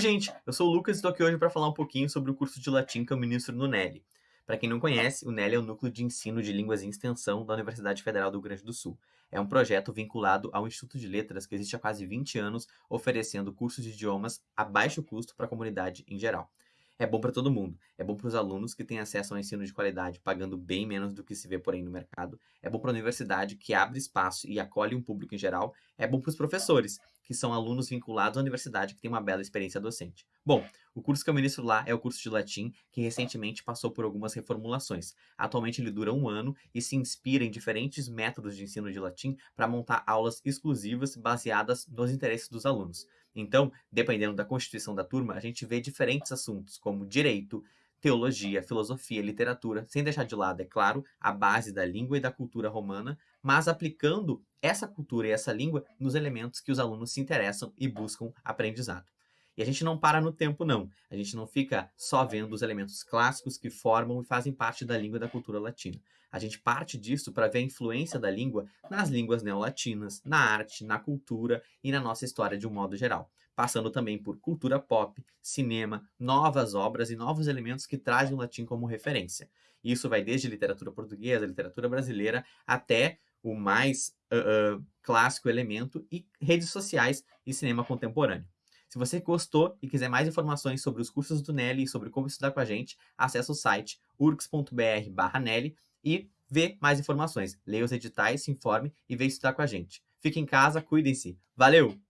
Oi gente, eu sou o Lucas e estou aqui hoje para falar um pouquinho sobre o curso de latim que eu ministro no NELI. Para quem não conhece, o NELI é o Núcleo de Ensino de Línguas em Extensão da Universidade Federal do Rio Grande do Sul. É um projeto vinculado ao Instituto de Letras que existe há quase 20 anos, oferecendo cursos de idiomas a baixo custo para a comunidade em geral é bom para todo mundo. É bom para os alunos que têm acesso ao ensino de qualidade, pagando bem menos do que se vê por aí no mercado. É bom para a universidade, que abre espaço e acolhe um público em geral. É bom para os professores, que são alunos vinculados à universidade que têm uma bela experiência docente. Bom, o curso que eu ministro lá é o curso de latim, que recentemente passou por algumas reformulações. Atualmente ele dura um ano e se inspira em diferentes métodos de ensino de latim para montar aulas exclusivas baseadas nos interesses dos alunos. Então, dependendo da constituição da turma, a gente vê diferentes assuntos, como direito, teologia, filosofia, literatura, sem deixar de lado, é claro, a base da língua e da cultura romana, mas aplicando essa cultura e essa língua nos elementos que os alunos se interessam e buscam aprendizado. E a gente não para no tempo, não. A gente não fica só vendo os elementos clássicos que formam e fazem parte da língua e da cultura latina. A gente parte disso para ver a influência da língua nas línguas neolatinas, na arte, na cultura e na nossa história de um modo geral. Passando também por cultura pop, cinema, novas obras e novos elementos que trazem o latim como referência. Isso vai desde literatura portuguesa, literatura brasileira, até o mais uh, uh, clássico elemento e redes sociais e cinema contemporâneo. Se você gostou e quiser mais informações sobre os cursos do Nelly e sobre como estudar com a gente, acesse o site urgs.br/nelly e vê mais informações. Leia os editais, se informe e venha estudar com a gente. Fique em casa, cuidem-se. Valeu!